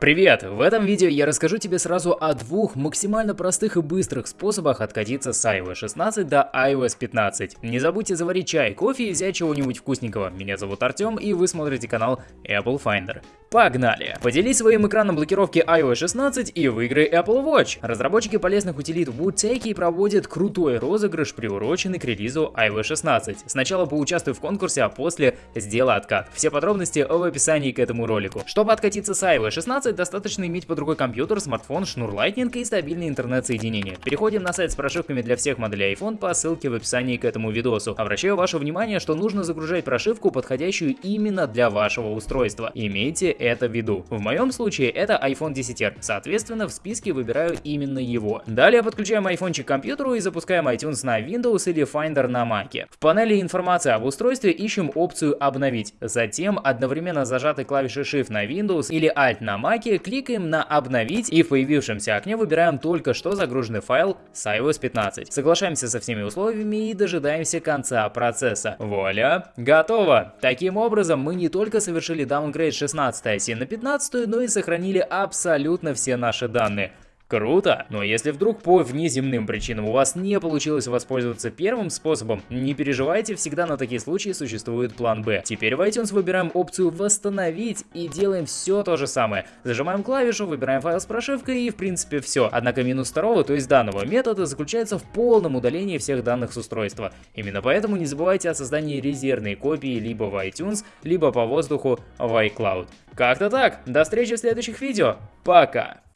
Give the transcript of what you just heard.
Привет! В этом видео я расскажу тебе сразу о двух максимально простых и быстрых способах откатиться с iOS 16 до iOS 15. Не забудьте заварить чай, кофе и взять чего-нибудь вкусненького. Меня зовут Артем и вы смотрите канал Apple Finder. Погнали! Поделись своим экраном блокировки iOS 16 и выиграй Apple Watch. Разработчики полезных утилит Woodtake проводят крутой розыгрыш, приуроченный к релизу iOS 16. Сначала поучаствуй в конкурсе, а после сделай откат. Все подробности в описании к этому ролику. Чтобы откатиться с iOS 16, достаточно иметь под рукой компьютер, смартфон, шнур Lightning и стабильное интернет-соединение. Переходим на сайт с прошивками для всех моделей iPhone по ссылке в описании к этому видосу. Обращаю ваше внимание, что нужно загружать прошивку, подходящую именно для вашего устройства. Имейте это в виду. В моем случае это iPhone 10R, соответственно в списке выбираю именно его. Далее подключаем iPhone к компьютеру и запускаем iTunes на Windows или Finder на Mac. В панели информации об устройстве ищем опцию «Обновить». Затем одновременно зажатой клавишей Shift на Windows или Alt на Mac кликаем на «Обновить» и в появившемся окне выбираем только что загруженный файл с iOS 15. Соглашаемся со всеми условиями и дожидаемся конца процесса. Вуаля, готово! Таким образом, мы не только совершили даунгрейд 16 оси на 15, но и сохранили абсолютно все наши данные. Круто! Но если вдруг по внеземным причинам у вас не получилось воспользоваться первым способом, не переживайте, всегда на такие случаи существует план Б. Теперь в iTunes выбираем опцию «Восстановить» и делаем все то же самое. Зажимаем клавишу, выбираем файл с прошивкой и в принципе все. Однако минус второго, то есть данного метода, заключается в полном удалении всех данных с устройства. Именно поэтому не забывайте о создании резервной копии либо в iTunes, либо по воздуху в iCloud. Как-то так. До встречи в следующих видео. Пока!